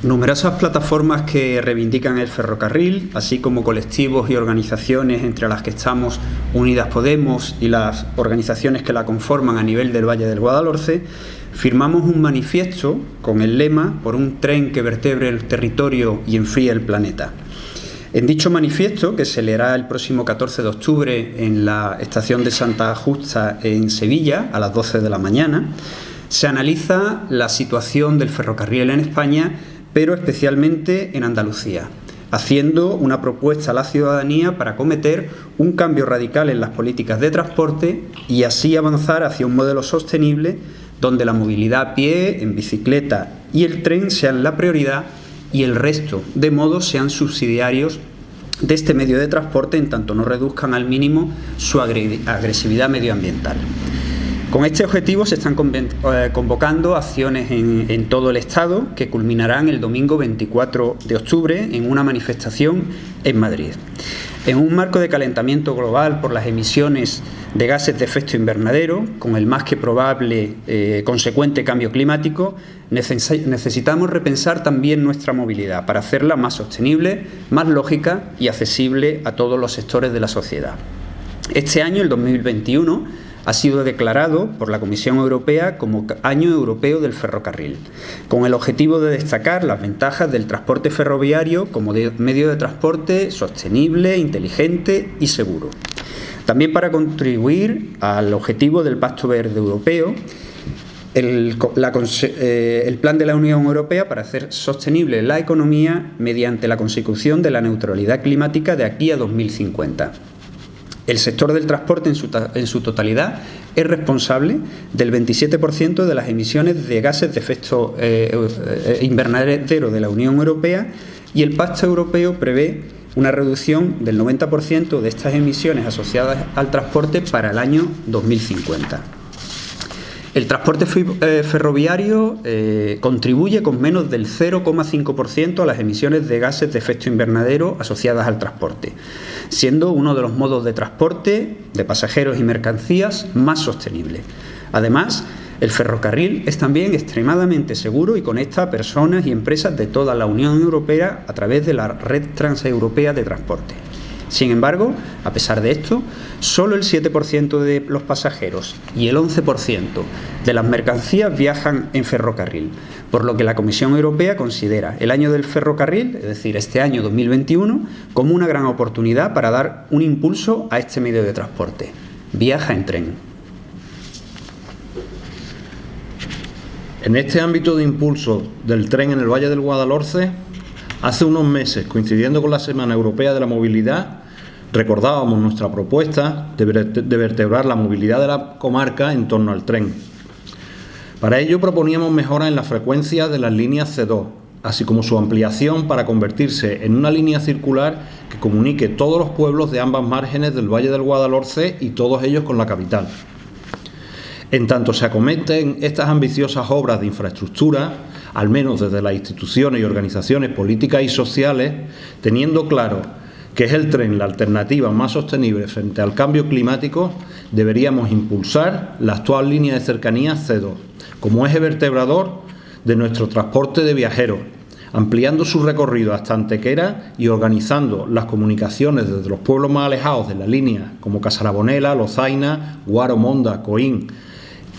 Numerosas plataformas que reivindican el ferrocarril, así como colectivos y organizaciones entre las que estamos Unidas Podemos y las organizaciones que la conforman a nivel del Valle del Guadalhorce, firmamos un manifiesto con el lema por un tren que vertebre el territorio y enfríe el planeta. En dicho manifiesto, que se leerá el próximo 14 de octubre en la estación de Santa Justa en Sevilla a las 12 de la mañana, se analiza la situación del ferrocarril en España pero especialmente en Andalucía, haciendo una propuesta a la ciudadanía para cometer un cambio radical en las políticas de transporte y así avanzar hacia un modelo sostenible donde la movilidad a pie, en bicicleta y el tren sean la prioridad y el resto de modos sean subsidiarios de este medio de transporte en tanto no reduzcan al mínimo su agresividad medioambiental. Con este objetivo se están eh, convocando acciones en, todo el Estado que culminarán el domingo 24 de octubre en una manifestación en Madrid. En un marco de calentamiento global por las emisiones de gases de efecto invernadero, con el más que probable eh, consecuente cambio climático, necesitamos repensar también nuestra movilidad para hacerla más sostenible, más lógica y accesible a todos los sectores de la sociedad. Este año, el 2021, ha sido declarado por la Comisión Europea como Año Europeo del Ferrocarril, con el objetivo de destacar las ventajas del transporte ferroviario como medio de transporte sostenible, inteligente y seguro. También para contribuir al objetivo del Pacto Verde Europeo, el, eh, el, plan de la Unión Europea para hacer sostenible la economía mediante la consecución de la neutralidad climática de aquí a 2050. El sector del transporte en su, totalidad es responsable del 27% de las emisiones de gases de efecto eh, eh, invernadero de la Unión Europea y el Pacto Europeo prevé una reducción del 90% de estas emisiones asociadas al transporte para el año 2050. El transporte eh, ferroviario eh, contribuye con menos del 0,5% a las emisiones de gases de efecto invernadero asociadas al transporte, siendo uno de los modos de transporte de pasajeros y mercancías más sostenible. Además, el ferrocarril es también extremadamente seguro y conecta a personas y empresas de toda la Unión Europea a través de la red transeuropea de transporte. Sin embargo, a pesar de esto, solo el 7% de los pasajeros y el 11% de las mercancías viajan en ferrocarril, por lo que la Comisión Europea considera el año del ferrocarril, es decir, este año 2021, como una gran oportunidad para dar un impulso a este medio de transporte. Viaja en tren. En este ámbito de impulso del tren en el Valle del Guadalhorce, Hace unos meses, coincidiendo con la Semana Europea de la Movilidad, recordábamos nuestra propuesta de vertebrar la movilidad de la comarca en torno al tren. Para ello proponíamos mejoras en la frecuencia de las líneas C2, así como su ampliación para convertirse en una línea circular que comunique todos los pueblos de ambas márgenes del Valle del Guadalhorce y todos ellos con la capital. En tanto se acometen estas ambiciosas obras de infraestructura, al menos desde las instituciones y organizaciones políticas y sociales, teniendo claro que es el tren la alternativa más sostenible frente al cambio climático, deberíamos impulsar la actual línea de cercanía C2 como eje vertebrador de nuestro transporte de viajeros, ampliando su recorrido hasta Antequera y organizando las comunicaciones desde los pueblos más alejados de la línea, como Casarabonela, Lozaina, Guaro, Monda, Coín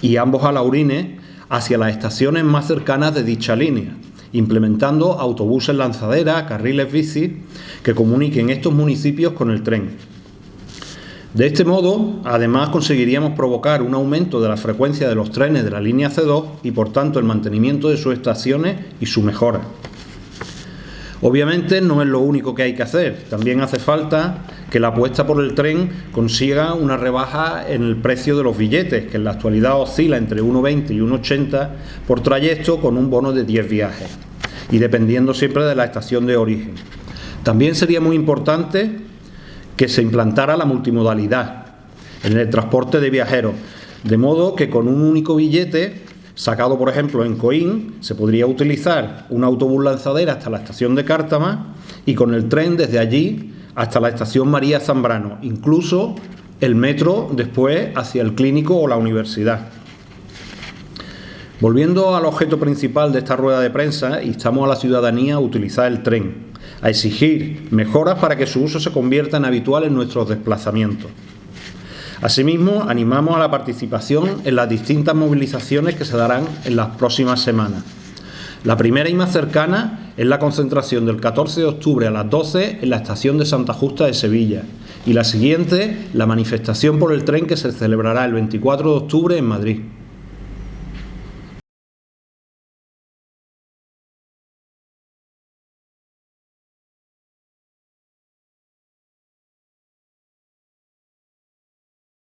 y ambos Alaurines, hacia las estaciones más cercanas de dicha línea, implementando autobuses lanzadera, carriles bici que comuniquen estos municipios con el tren. De este modo, además conseguiríamos provocar un aumento de la frecuencia de los trenes de la línea C2 y por tanto el mantenimiento de sus estaciones y su mejora. Obviamente no es lo único que hay que hacer, también hace falta que la apuesta por el tren consiga una rebaja en el precio de los billetes, que en la actualidad oscila entre 1,20 y 1,80 por trayecto con un bono de 10 viajes, y dependiendo siempre de la estación de origen. También sería muy importante que se implantara la multimodalidad en el transporte de viajeros, de modo que con un único billete sacado por ejemplo en Coín, se podría utilizar un autobús lanzadera hasta la estación de Cártama y con el tren desde allí hasta la estación María Zambrano, incluso el metro después hacia el clínico o la universidad. Volviendo al objeto principal de esta rueda de prensa, instamos a la ciudadanía a utilizar el tren, a exigir mejoras para que su uso se convierta en habitual en nuestros desplazamientos. Asimismo, animamos a la participación en las distintas movilizaciones que se darán en las próximas semanas. La primera y más cercana es la concentración del 14 de octubre a las 12 en la estación de Santa Justa de Sevilla y la siguiente, la manifestación por el tren que se celebrará el 24 de octubre en Madrid.